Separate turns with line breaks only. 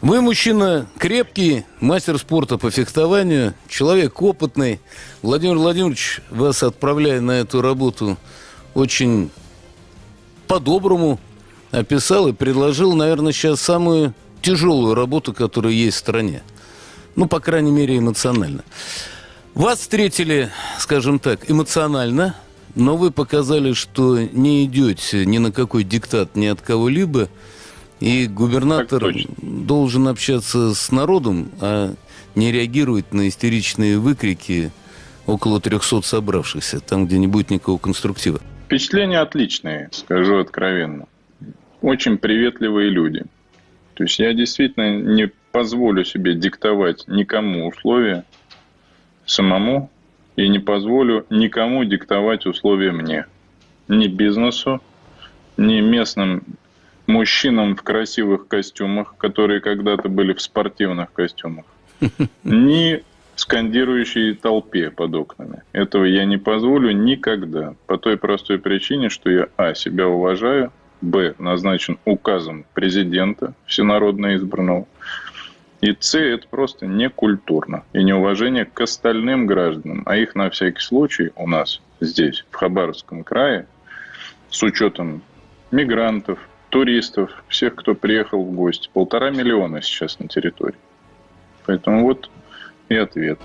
Вы мужчина крепкий, мастер спорта по фехтованию, человек опытный. Владимир Владимирович вас отправляя на эту работу очень по-доброму описал и предложил, наверное, сейчас самую тяжелую работу, которая есть в стране. Ну, по крайней мере, эмоционально. Вас встретили, скажем так, эмоционально, но вы показали, что не идете ни на какой диктат ни от кого-либо, и губернатор должен общаться с народом, а не реагировать на истеричные выкрики около 300 собравшихся, там, где не будет никакого конструктива.
Впечатления отличные, скажу откровенно. Очень приветливые люди. То есть я действительно не позволю себе диктовать никому условия самому и не позволю никому диктовать условия мне. Ни бизнесу, ни местным мужчинам в красивых костюмах, которые когда-то были в спортивных костюмах, ни скандирующей толпе под окнами. Этого я не позволю никогда. По той простой причине, что я, а, себя уважаю, б, назначен указом президента, всенародно избранного, и С – это просто некультурно и неуважение к остальным гражданам. А их на всякий случай у нас здесь, в Хабаровском крае, с учетом мигрантов, туристов, всех, кто приехал в гости. Полтора миллиона сейчас на территории. Поэтому вот и ответ.